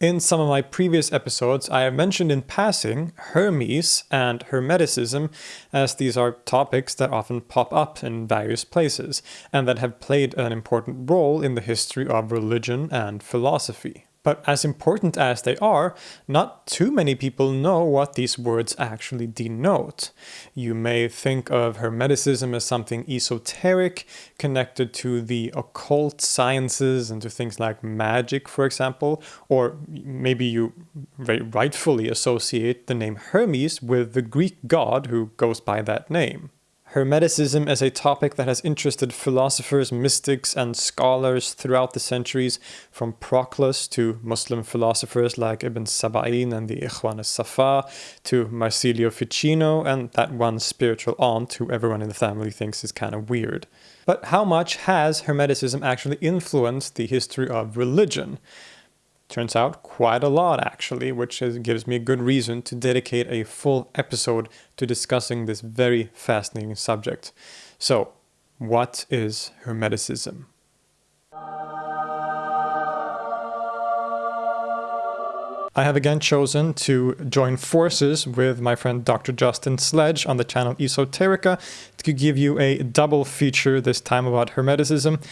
In some of my previous episodes, I have mentioned in passing Hermes and Hermeticism, as these are topics that often pop up in various places, and that have played an important role in the history of religion and philosophy. But as important as they are, not too many people know what these words actually denote. You may think of Hermeticism as something esoteric, connected to the occult sciences and to things like magic, for example, or maybe you rightfully associate the name Hermes with the Greek god who goes by that name. Hermeticism is a topic that has interested philosophers, mystics, and scholars throughout the centuries, from Proclus to Muslim philosophers like Ibn Sab'in and the Ikhwan al-Safa, to Marsilio Ficino and that one spiritual aunt who everyone in the family thinks is kind of weird. But how much has Hermeticism actually influenced the history of religion? Turns out quite a lot actually, which is, gives me a good reason to dedicate a full episode to discussing this very fascinating subject. So, what is Hermeticism? I have again chosen to join forces with my friend Dr. Justin Sledge on the channel Esoterica to give you a double feature this time about Hermeticism.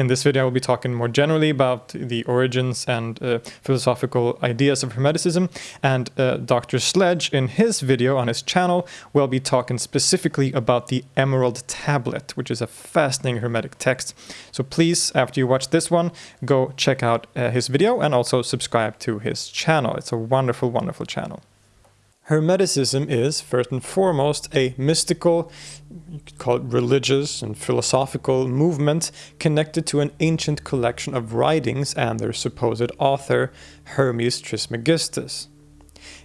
In this video, I will be talking more generally about the origins and uh, philosophical ideas of Hermeticism, and uh, Dr. Sledge, in his video on his channel, will be talking specifically about the Emerald Tablet, which is a fascinating Hermetic text. So please, after you watch this one, go check out uh, his video and also subscribe to his channel. It's a wonderful, wonderful channel. Hermeticism is, first and foremost, a mystical, you could call it religious and philosophical movement connected to an ancient collection of writings and their supposed author, Hermes Trismegistus.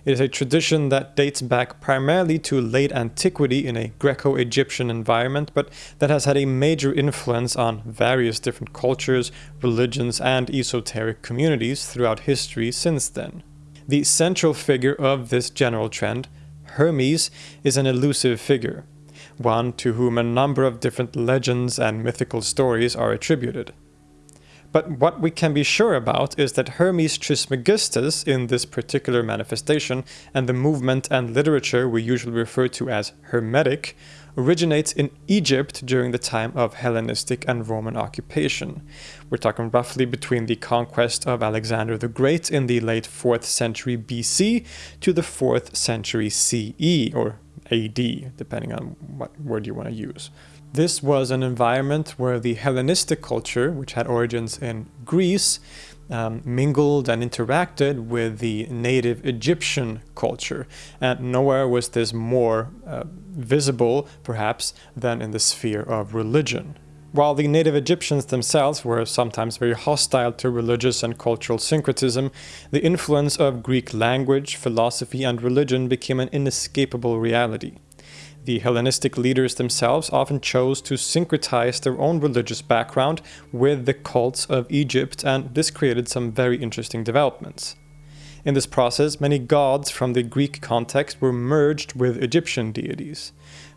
It is a tradition that dates back primarily to late antiquity in a Greco-Egyptian environment, but that has had a major influence on various different cultures, religions, and esoteric communities throughout history since then. The central figure of this general trend, Hermes, is an elusive figure, one to whom a number of different legends and mythical stories are attributed. But what we can be sure about is that Hermes Trismegistus in this particular manifestation and the movement and literature we usually refer to as Hermetic originates in Egypt during the time of Hellenistic and Roman occupation. We're talking roughly between the conquest of Alexander the Great in the late 4th century BC to the 4th century CE, or AD, depending on what word you want to use. This was an environment where the Hellenistic culture, which had origins in Greece, um, mingled and interacted with the native Egyptian culture. And nowhere was this more uh, visible, perhaps, than in the sphere of religion. While the native Egyptians themselves were sometimes very hostile to religious and cultural syncretism, the influence of Greek language, philosophy, and religion became an inescapable reality. The Hellenistic leaders themselves often chose to syncretize their own religious background with the cults of Egypt, and this created some very interesting developments. In this process, many gods from the Greek context were merged with Egyptian deities.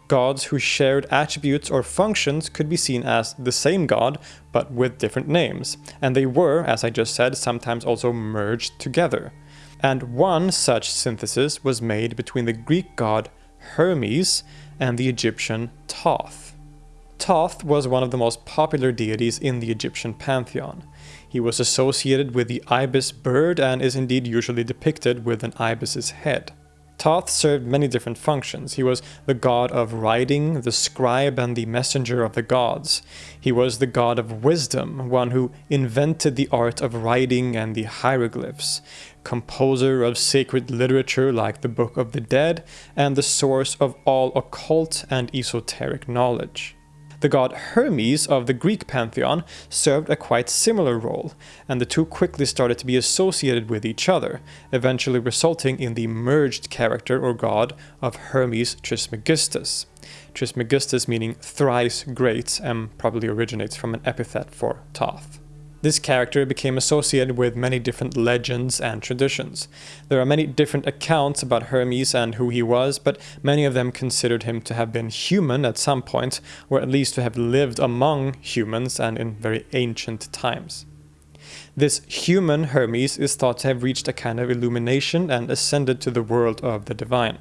Gods who shared attributes or functions could be seen as the same god, but with different names, and they were, as I just said, sometimes also merged together. And one such synthesis was made between the Greek god Hermes and the Egyptian Thoth. Thoth was one of the most popular deities in the Egyptian pantheon. He was associated with the ibis bird and is indeed usually depicted with an ibis's head. Thoth served many different functions. He was the god of writing, the scribe and the messenger of the gods. He was the god of wisdom, one who invented the art of writing and the hieroglyphs, composer of sacred literature like the Book of the Dead, and the source of all occult and esoteric knowledge. The god Hermes of the Greek pantheon served a quite similar role, and the two quickly started to be associated with each other, eventually resulting in the merged character or god of Hermes Trismegistus. Trismegistus meaning thrice great and probably originates from an epithet for Thoth. This character became associated with many different legends and traditions. There are many different accounts about Hermes and who he was, but many of them considered him to have been human at some point, or at least to have lived among humans and in very ancient times. This human Hermes is thought to have reached a kind of illumination and ascended to the world of the divine.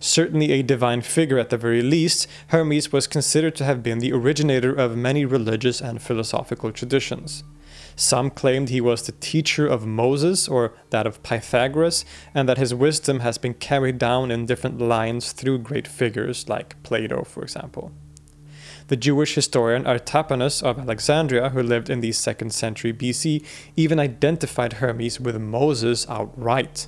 Certainly a divine figure at the very least, Hermes was considered to have been the originator of many religious and philosophical traditions. Some claimed he was the teacher of Moses or that of Pythagoras, and that his wisdom has been carried down in different lines through great figures like Plato, for example. The Jewish historian Artapanus of Alexandria, who lived in the 2nd century BC, even identified Hermes with Moses outright.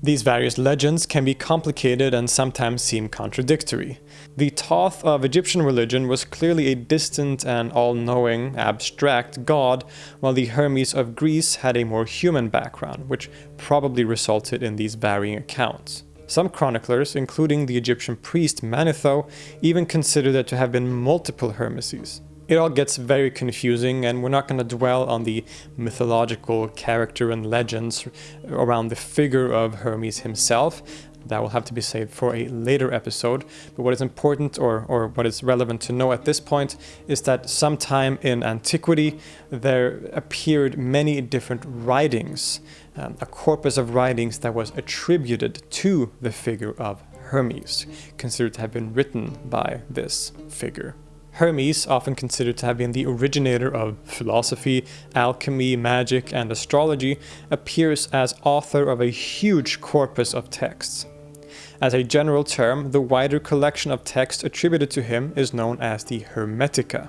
These various legends can be complicated and sometimes seem contradictory. The Thoth of Egyptian religion was clearly a distant and all-knowing, abstract god, while the Hermes of Greece had a more human background, which probably resulted in these varying accounts. Some chroniclers, including the Egyptian priest Manetho, even consider there to have been multiple Hermeses. It all gets very confusing and we're not going to dwell on the mythological character and legends around the figure of Hermes himself. That will have to be saved for a later episode. But what is important or, or what is relevant to know at this point is that sometime in antiquity there appeared many different writings, um, a corpus of writings that was attributed to the figure of Hermes, considered to have been written by this figure. Hermes, often considered to have been the originator of philosophy, alchemy, magic, and astrology, appears as author of a huge corpus of texts. As a general term, the wider collection of texts attributed to him is known as the Hermetica.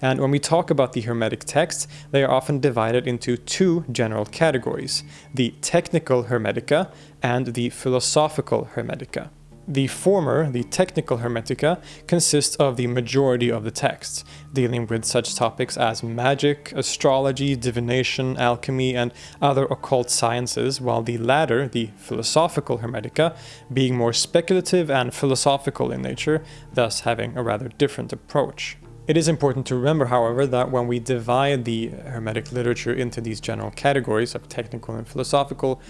And when we talk about the Hermetic texts, they are often divided into two general categories, the technical Hermetica and the philosophical Hermetica. The former, the technical Hermetica, consists of the majority of the texts, dealing with such topics as magic, astrology, divination, alchemy, and other occult sciences, while the latter, the philosophical Hermetica, being more speculative and philosophical in nature, thus having a rather different approach. It is important to remember, however, that when we divide the Hermetic literature into these general categories of technical and philosophical,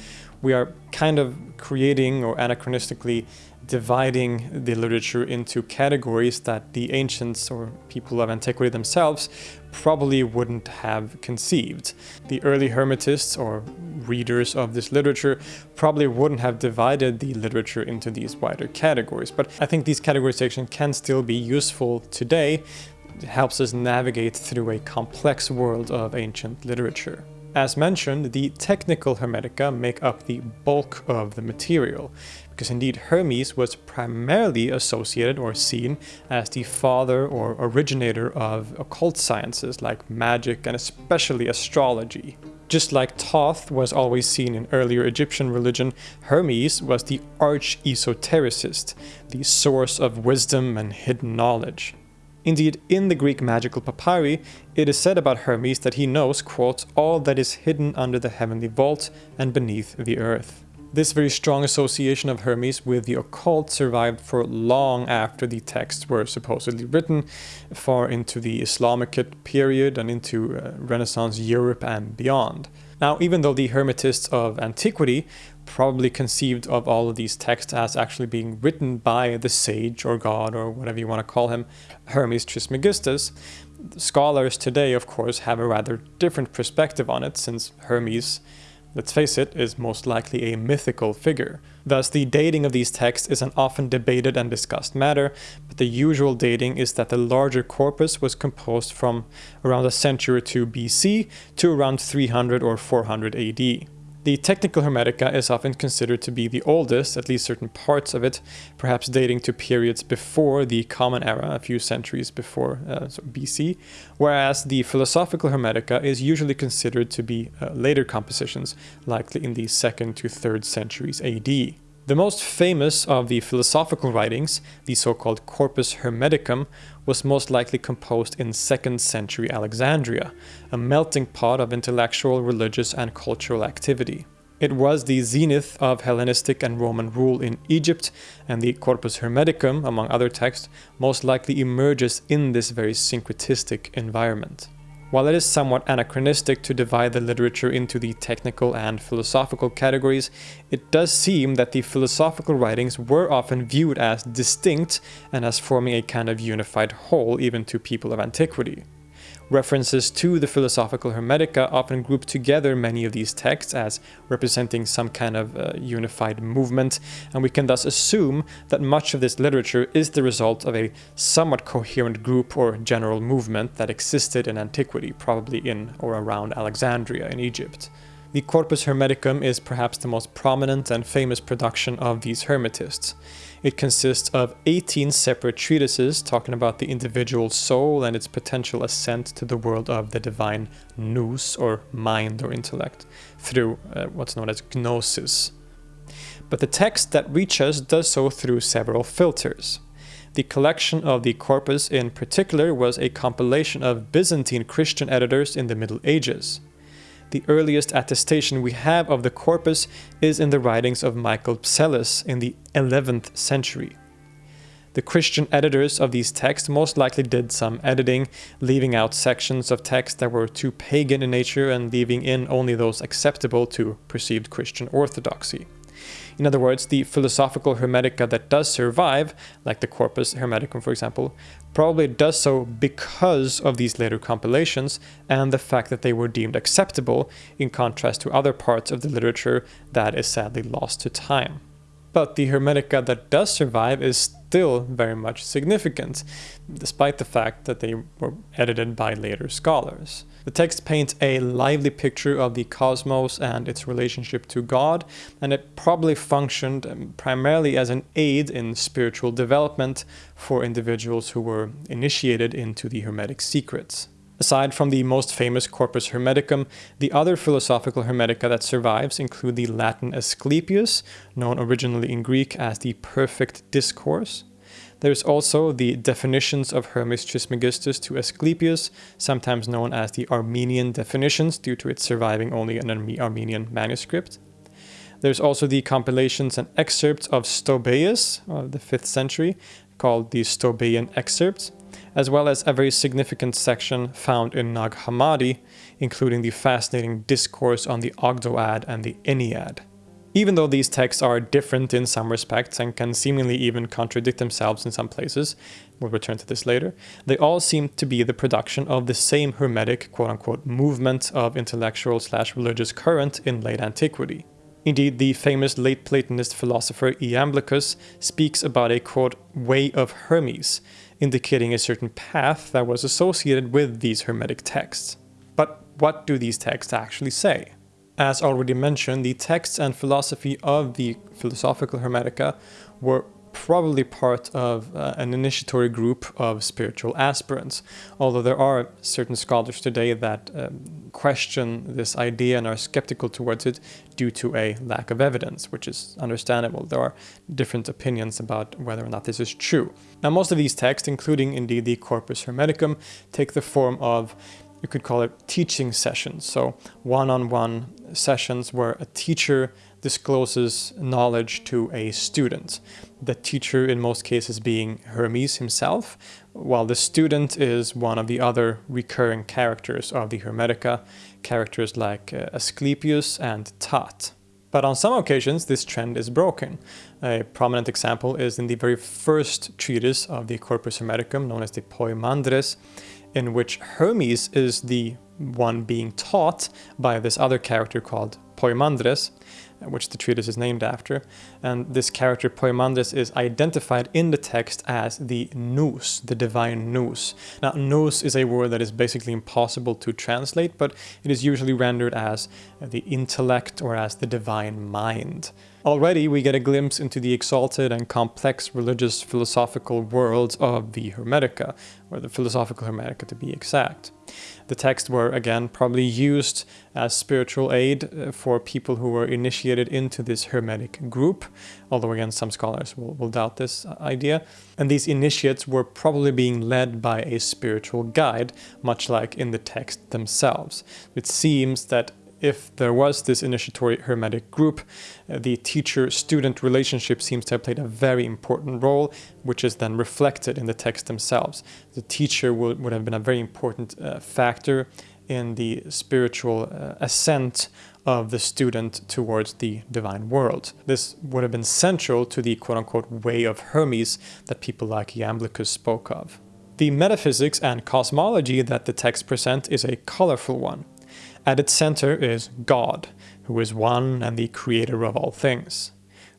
we are kind of creating or anachronistically dividing the literature into categories that the ancients or people of antiquity themselves probably wouldn't have conceived. The early Hermetists or readers of this literature probably wouldn't have divided the literature into these wider categories, but I think these categorization can still be useful today. It helps us navigate through a complex world of ancient literature. As mentioned, the technical Hermetica make up the bulk of the material, because indeed Hermes was primarily associated or seen as the father or originator of occult sciences like magic and especially astrology. Just like Thoth was always seen in earlier Egyptian religion, Hermes was the arch-esotericist, the source of wisdom and hidden knowledge. Indeed, in the Greek magical papyri, it is said about Hermes that he knows, quote, all that is hidden under the heavenly vault and beneath the earth. This very strong association of Hermes with the occult survived for long after the texts were supposedly written, far into the Islamic period and into uh, Renaissance Europe and beyond. Now, even though the Hermetists of antiquity probably conceived of all of these texts as actually being written by the sage or god or whatever you want to call him, Hermes Trismegistus, scholars today, of course, have a rather different perspective on it since Hermes let's face it, is most likely a mythical figure. Thus, the dating of these texts is an often debated and discussed matter, but the usual dating is that the larger corpus was composed from around a century or two BC to around 300 or 400 AD. The technical Hermetica is often considered to be the oldest, at least certain parts of it, perhaps dating to periods before the Common Era, a few centuries before uh, so BC, whereas the philosophical Hermetica is usually considered to be uh, later compositions, likely in the 2nd to 3rd centuries AD. The most famous of the philosophical writings, the so-called Corpus Hermeticum, was most likely composed in 2nd century Alexandria, a melting pot of intellectual, religious and cultural activity. It was the zenith of Hellenistic and Roman rule in Egypt, and the Corpus Hermeticum, among other texts, most likely emerges in this very syncretistic environment. While it is somewhat anachronistic to divide the literature into the technical and philosophical categories, it does seem that the philosophical writings were often viewed as distinct and as forming a kind of unified whole even to people of antiquity. References to the Philosophical Hermetica often group together many of these texts as representing some kind of uh, unified movement, and we can thus assume that much of this literature is the result of a somewhat coherent group or general movement that existed in antiquity, probably in or around Alexandria in Egypt. The Corpus Hermeticum is perhaps the most prominent and famous production of these Hermetists. It consists of 18 separate treatises talking about the individual soul and its potential ascent to the world of the divine nous, or mind or intellect, through uh, what's known as gnosis. But the text that reaches us does so through several filters. The collection of the corpus in particular was a compilation of Byzantine Christian editors in the Middle Ages. The earliest attestation we have of the corpus is in the writings of Michael Psellus in the 11th century. The Christian editors of these texts most likely did some editing, leaving out sections of text that were too pagan in nature and leaving in only those acceptable to perceived Christian orthodoxy. In other words, the philosophical Hermetica that does survive, like the Corpus Hermeticum for example, probably does so because of these later compilations and the fact that they were deemed acceptable in contrast to other parts of the literature that is sadly lost to time. But the Hermetica that does survive is still very much significant, despite the fact that they were edited by later scholars. The text paints a lively picture of the cosmos and its relationship to God, and it probably functioned um, primarily as an aid in spiritual development for individuals who were initiated into the Hermetic secrets. Aside from the most famous Corpus Hermeticum, the other philosophical Hermetica that survives include the Latin Asclepius, known originally in Greek as the Perfect Discourse. There's also the definitions of Hermes Trismegistus to Asclepius, sometimes known as the Armenian definitions due to its surviving only in an Armenian manuscript. There's also the compilations and excerpts of Stobaeus of the 5th century, called the Stobaean Excerpts, as well as a very significant section found in Nag Hammadi, including the fascinating discourse on the Ogdoad and the Ennead. Even though these texts are different in some respects and can seemingly even contradict themselves in some places, we'll return to this later, they all seem to be the production of the same Hermetic quote-unquote movement of intellectual slash religious current in late antiquity. Indeed, the famous late Platonist philosopher Iamblichus speaks about a quote, way of Hermes, indicating a certain path that was associated with these Hermetic texts. But what do these texts actually say? As already mentioned, the texts and philosophy of the Philosophical Hermetica were probably part of uh, an initiatory group of spiritual aspirants, although there are certain scholars today that um, question this idea and are skeptical towards it due to a lack of evidence, which is understandable. There are different opinions about whether or not this is true. Now, most of these texts, including indeed the Corpus Hermeticum, take the form of you could call it teaching sessions. So one-on-one -on -one sessions where a teacher discloses knowledge to a student. The teacher in most cases being Hermes himself, while the student is one of the other recurring characters of the Hermetica, characters like uh, Asclepius and Tat. But on some occasions, this trend is broken. A prominent example is in the very first treatise of the Corpus Hermeticum, known as the Poimandres, in which Hermes is the one being taught by this other character called Poimandres, Uh, which the treatise is named after. And this character Poimandres is identified in the text as the nous, the divine nous. Now, nous is a word that is basically impossible to translate, but it is usually rendered as the intellect or as the divine mind. Already we get a glimpse into the exalted and complex religious philosophical worlds of the Hermetica, or the philosophical Hermetica to be exact. The texts were again probably used as spiritual aid uh, for people who were initiated into this Hermetic group, although again some scholars will, will doubt this uh, idea. And these initiates were probably being led by a spiritual guide, much like in the text themselves. It seems that if there was this initiatory hermetic group, uh, the teacher-student relationship seems to have played a very important role, which is then reflected in the text themselves. The teacher would, would have been a very important uh, factor in the spiritual uh, ascent of the student towards the divine world. This would have been central to the quote-unquote way of Hermes that people like Iamblichus spoke of. The metaphysics and cosmology that the text present is a colorful one. At its center is God, who is one and the creator of all things.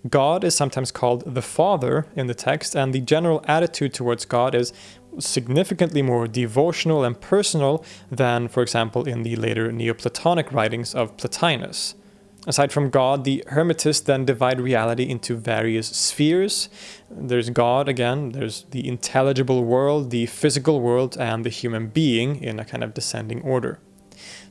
God is sometimes called the Father in the text, and the general attitude towards God is significantly more devotional and personal than, for example, in the later Neoplatonic writings of Plotinus. Aside from God, the Hermetists then divide reality into various spheres. There's God again, there's the intelligible world, the physical world, and the human being in a kind of descending order.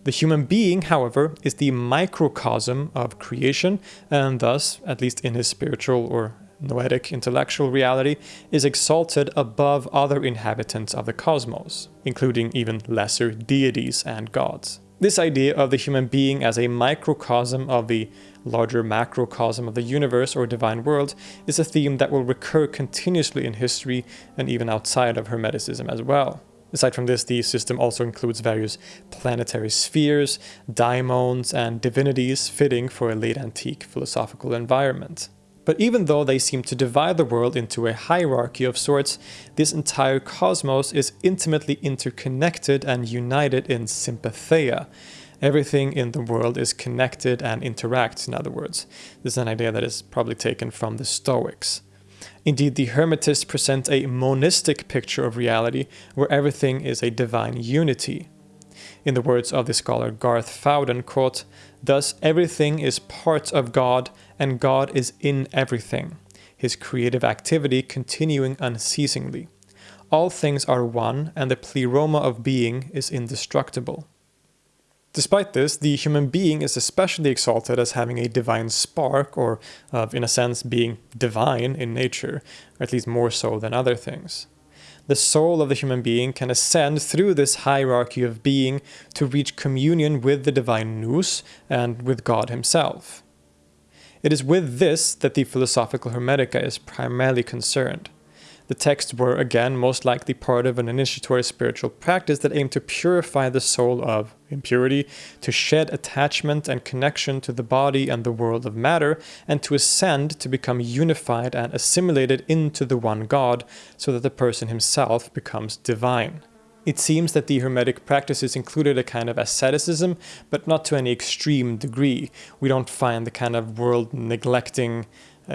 The human being, however, is the microcosm of creation, and thus, at least in his spiritual or noetic intellectual reality, is exalted above other inhabitants of the cosmos, including even lesser deities and gods. This idea of the human being as a microcosm of the larger macrocosm of the universe or divine world is a theme that will recur continuously in history and even outside of Hermeticism as well. Aside from this, the system also includes various planetary spheres, daimons, and divinities fitting for a late antique philosophical environment. But even though they seem to divide the world into a hierarchy of sorts, this entire cosmos is intimately interconnected and united in sympatheia. Everything in the world is connected and interacts, in other words. This is an idea that is probably taken from the Stoics. Indeed, the Hermetists present a monistic picture of reality where everything is a divine unity. In the words of the scholar Garth Fowden, quote, Thus everything is part of God and God is in everything, his creative activity continuing unceasingly. All things are one and the pleroma of being is indestructible. Despite this, the human being is especially exalted as having a divine spark, or of, in a sense, being divine in nature, at least more so than other things the soul of the human being can ascend through this hierarchy of being to reach communion with the divine nous and with God himself. It is with this that the Philosophical Hermetica is primarily concerned. The texts were, again, most likely part of an initiatory spiritual practice that aimed to purify the soul of impurity, to shed attachment and connection to the body and the world of matter, and to ascend to become unified and assimilated into the one God, so that the person himself becomes divine. It seems that the Hermetic practices included a kind of asceticism, but not to any extreme degree. We don't find the kind of world neglecting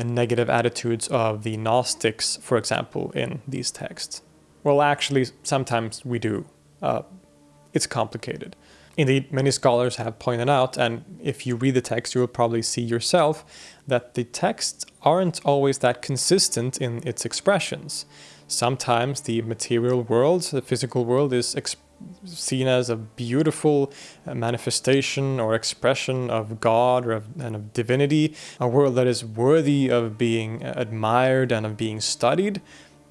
negative attitudes of the Gnostics, for example, in these texts. Well, actually, sometimes we do. Uh, it's complicated. Indeed, many scholars have pointed out, and if you read the text, you will probably see yourself, that the texts aren't always that consistent in its expressions. Sometimes the material world, the physical world, is seen as a beautiful uh, manifestation or expression of God or of, and of divinity, a world that is worthy of being admired and of being studied.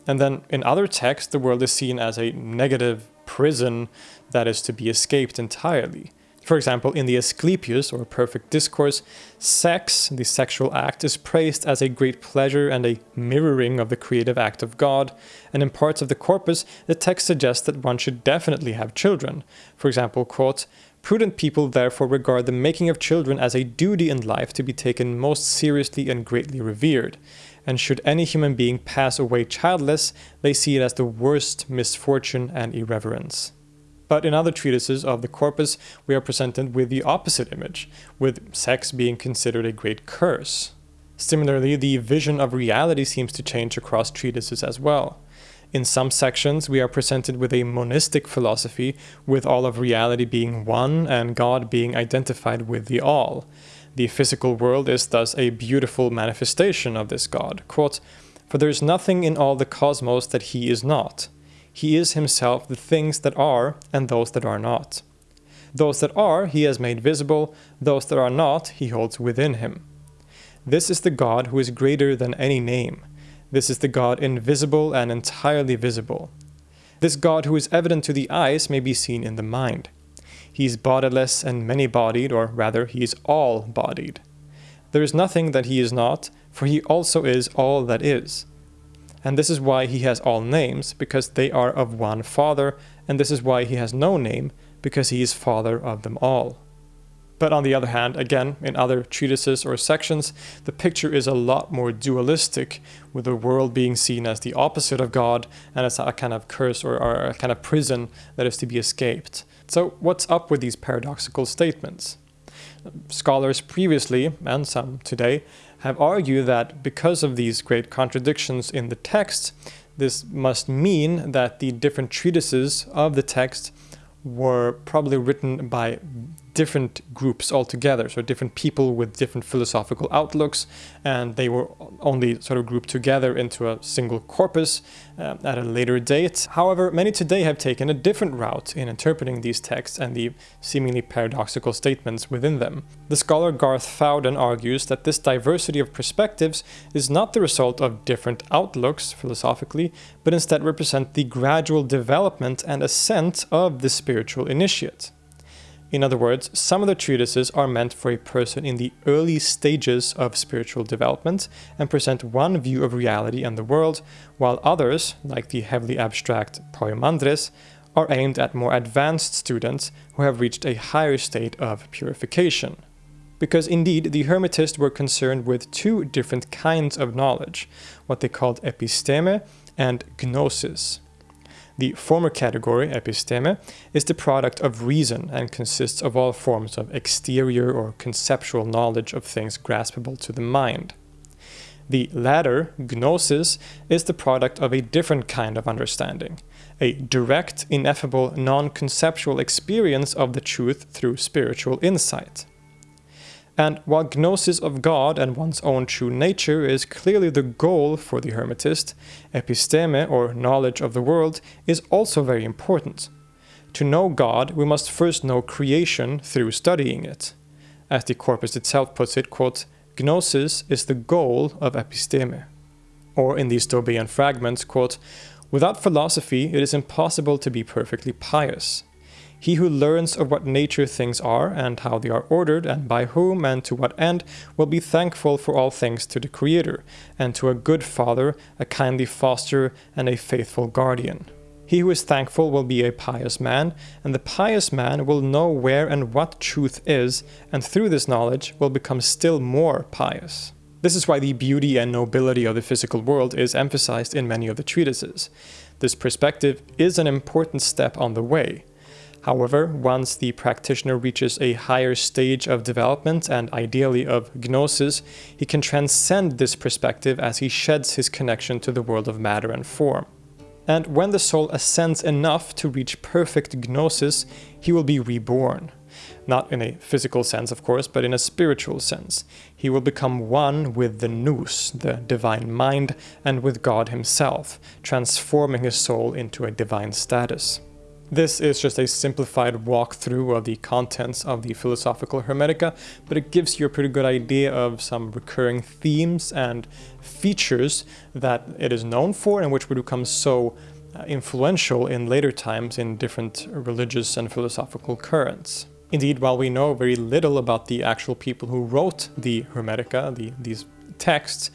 And then in other texts, the world is seen as a negative prison that is to be escaped entirely. For example, in the Asclepius, or Perfect Discourse, sex, the sexual act, is praised as a great pleasure and a mirroring of the creative act of God, and in parts of the corpus, the text suggests that one should definitely have children. For example, quote, Prudent people therefore regard the making of children as a duty in life to be taken most seriously and greatly revered. And should any human being pass away childless, they see it as the worst misfortune and irreverence. But in other treatises of the corpus, we are presented with the opposite image, with sex being considered a great curse. Similarly, the vision of reality seems to change across treatises as well. In some sections, we are presented with a monistic philosophy, with all of reality being one and God being identified with the all. The physical world is thus a beautiful manifestation of this God. Quote, For there is nothing in all the cosmos that he is not. He is himself the things that are and those that are not. Those that are he has made visible, those that are not he holds within him. This is the God who is greater than any name. This is the God invisible and entirely visible. This God who is evident to the eyes may be seen in the mind. He is bodiless and many-bodied, or rather, he is all-bodied. There is nothing that he is not, for he also is all that is. And this is why he has all names, because they are of one Father, and this is why he has no name, because he is Father of them all. But on the other hand, again, in other treatises or sections, the picture is a lot more dualistic, with the world being seen as the opposite of God and as a kind of curse or, a kind of prison that is to be escaped. So, what's up with these paradoxical statements? Scholars previously, and some today, have argued that because of these great contradictions in the text, this must mean that the different treatises of the text were probably written by different groups altogether, so different people with different philosophical outlooks, and they were only sort of grouped together into a single corpus uh, at a later date. However, many today have taken a different route in interpreting these texts and the seemingly paradoxical statements within them. The scholar Garth Fowden argues that this diversity of perspectives is not the result of different outlooks philosophically, but instead represent the gradual development and ascent of the spiritual initiate. In other words, some of the treatises are meant for a person in the early stages of spiritual development and present one view of reality and the world, while others, like the heavily abstract Poimandres, are aimed at more advanced students who have reached a higher state of purification. Because indeed, the Hermetists were concerned with two different kinds of knowledge, what they called episteme and gnosis. The former category, episteme, is the product of reason and consists of all forms of exterior or conceptual knowledge of things graspable to the mind. The latter, gnosis, is the product of a different kind of understanding, a direct, ineffable, non conceptual experience of the truth through spiritual insight. And while gnosis of God and one's own true nature is clearly the goal for the Hermetist, episteme, or knowledge of the world, is also very important. To know God, we must first know creation through studying it. As the corpus itself puts it, quote, Gnosis is the goal of episteme. Or in the Stobaean fragments, quote, Without philosophy, it is impossible to be perfectly pious. He who learns of what nature things are, and how they are ordered, and by whom, and to what end, will be thankful for all things to the Creator, and to a good father, a kindly foster, and a faithful guardian. He who is thankful will be a pious man, and the pious man will know where and what truth is, and through this knowledge will become still more pious. This is why the beauty and nobility of the physical world is emphasized in many of the treatises. This perspective is an important step on the way. However, once the practitioner reaches a higher stage of development and ideally of gnosis, he can transcend this perspective as he sheds his connection to the world of matter and form. And when the soul ascends enough to reach perfect gnosis, he will be reborn. Not in a physical sense, of course, but in a spiritual sense. He will become one with the nous, the divine mind, and with God himself, transforming his soul into a divine status. This is just a simplified walkthrough of the contents of the Philosophical Hermetica, but it gives you a pretty good idea of some recurring themes and features that it is known for and which would become so uh, influential in later times in different religious and philosophical currents. Indeed, while we know very little about the actual people who wrote the Hermetica, the, these texts,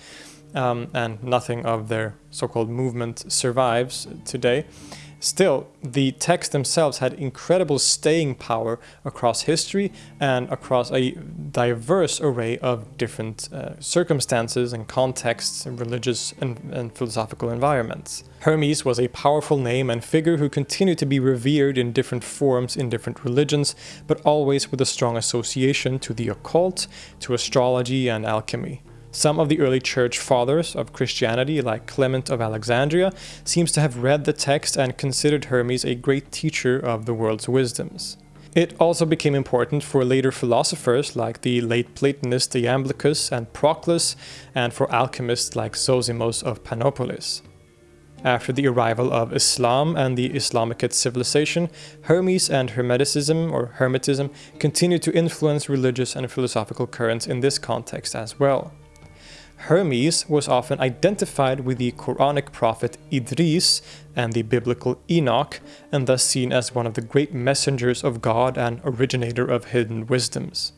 um, and nothing of their so-called movement survives today, Still, the texts themselves had incredible staying power across history and across a diverse array of different uh, circumstances and contexts and religious and, and philosophical environments. Hermes was a powerful name and figure who continued to be revered in different forms in different religions, but always with a strong association to the occult, to astrology and alchemy. Some of the early church fathers of Christianity, like Clement of Alexandria, seems to have read the text and considered Hermes a great teacher of the world's wisdoms. It also became important for later philosophers like the late Platonist Iamblichus and Proclus, and for alchemists like Zosimos of Panopolis. After the arrival of Islam and the Islamicate civilization, Hermes and Hermeticism or Hermetism continued to influence religious and philosophical currents in this context as well. Hermes was often identified with the Quranic prophet Idris and the biblical Enoch, and thus seen as one of the great messengers of God and originator of hidden wisdoms.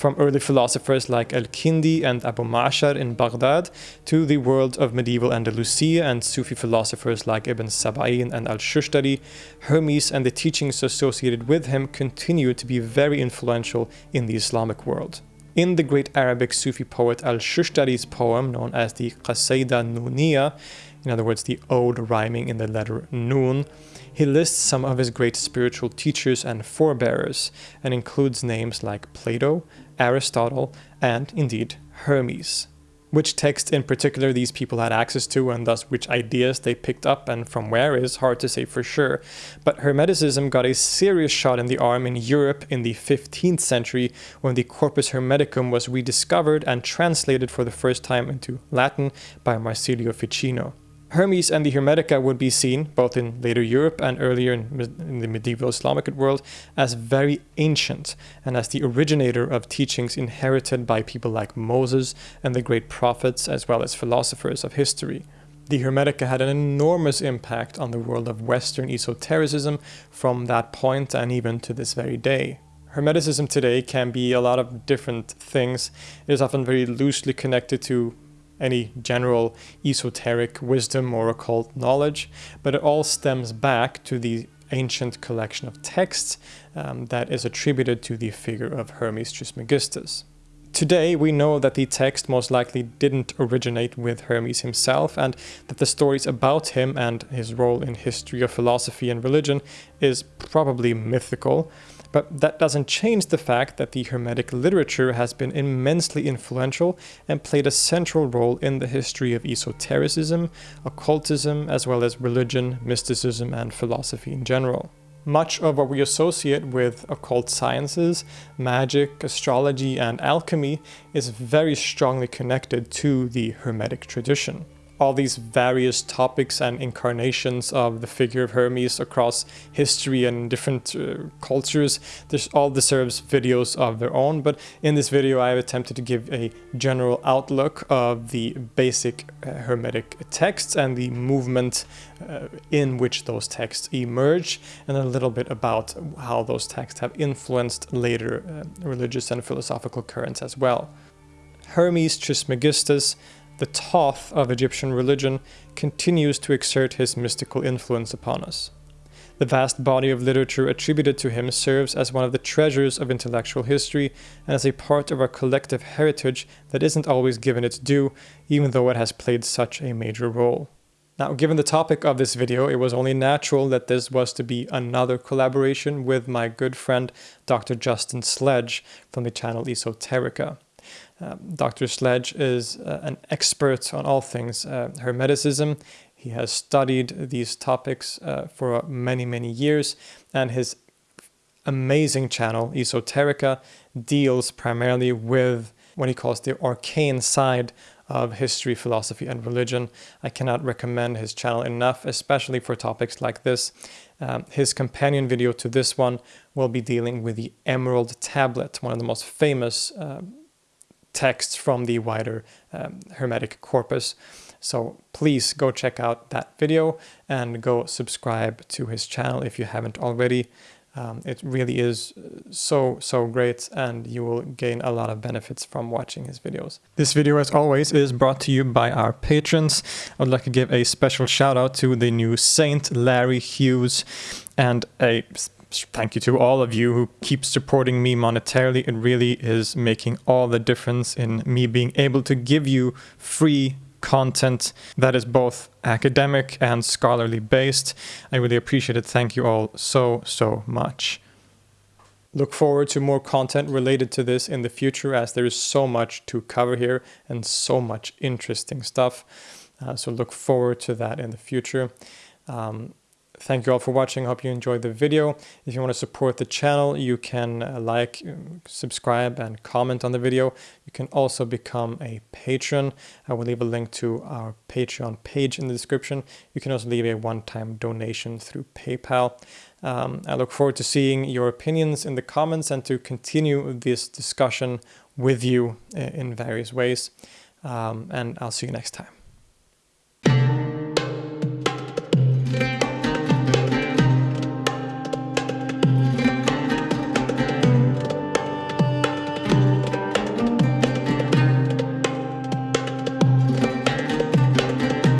from early philosophers like Al-Kindi and Abu Ma'shar in Baghdad to the world of medieval Andalusia and Sufi philosophers like Ibn Sab'in and Al-Shushtari, Hermes and the teachings associated with him continue to be very influential in the Islamic world. In the great Arabic Sufi poet Al-Shushtari's poem known as the Qasida Nuniya, in other words the ode rhyming in the letter Nun, he lists some of his great spiritual teachers and forebearers and includes names like Plato, Aristotle, and indeed Hermes. Which text in particular these people had access to and thus which ideas they picked up and from where is hard to say for sure. But Hermeticism got a serious shot in the arm in Europe in the 15th century when the Corpus Hermeticum was rediscovered and translated for the first time into Latin by Marsilio Ficino. Hermes and the Hermetica would be seen, both in later Europe and earlier in, in, the medieval Islamic world, as very ancient and as the originator of teachings inherited by people like Moses and the great prophets, as well as philosophers of history. The Hermetica had an enormous impact on the world of Western esotericism from that point and even to this very day. Hermeticism today can be a lot of different things. It is often very loosely connected to any general esoteric wisdom or occult knowledge, but it all stems back to the ancient collection of texts um, that is attributed to the figure of Hermes Trismegistus. Today, we know that the text most likely didn't originate with Hermes himself, and that the stories about him and his role in history of philosophy and religion is probably mythical, but that doesn't change the fact that the Hermetic literature has been immensely influential and played a central role in the history of esotericism, occultism, as well as religion, mysticism, and philosophy in general. Much of what we associate with occult sciences, magic, astrology, and alchemy is very strongly connected to the Hermetic tradition all these various topics and incarnations of the figure of Hermes across history and different uh, cultures. This all deserves videos of their own, but in this video I have attempted to give a general outlook of the basic uh, Hermetic texts and the movement uh, in which those texts emerge, and a little bit about how those texts have influenced later uh, religious and philosophical currents as well. Hermes Trismegistus the Thoth of Egyptian religion continues to exert his mystical influence upon us. The vast body of literature attributed to him serves as one of the treasures of intellectual history and as a part of our collective heritage that isn't always given its due, even though it has played such a major role. Now, given the topic of this video, it was only natural that this was to be another collaboration with my good friend Dr. Justin Sledge from the channel Esoterica. Um, Dr. Sledge is uh, an expert on all things uh, Hermeticism. He has studied these topics uh, for many, many years, and his amazing channel, Esoterica, deals primarily with what he calls the arcane side of history, philosophy, and religion. I cannot recommend his channel enough, especially for topics like this. Um, his companion video to this one will be dealing with the Emerald Tablet, one of the most famous uh, texts from the wider um, Hermetic corpus. So please go check out that video and go subscribe to his channel if you haven't already. Um, it really is uh, so, so great and you will gain a lot of benefits from watching his videos. This video, as always, is brought to you by our patrons. I would like to give a special shout out to the new Saint Larry Hughes and a thank you to all of you who keep supporting me monetarily. It really is making all the difference in me being able to give you free content that is both academic and scholarly based. I really appreciate it. Thank you all so, so much. Look forward to more content related to this in the future as there is so much to cover here and so much interesting stuff. Uh, so look forward to that in the future. Um, Thank you all for watching. Hope you enjoyed the video. If you want to support the channel, you can uh, like, um, subscribe, and comment on the video. You can also become a patron. I will leave a link to our Patreon page in the description. You can also leave a one-time donation through PayPal. Um, I look forward to seeing your opinions in the comments and to continue this discussion with you uh, in various ways. Um, and I'll see you next time.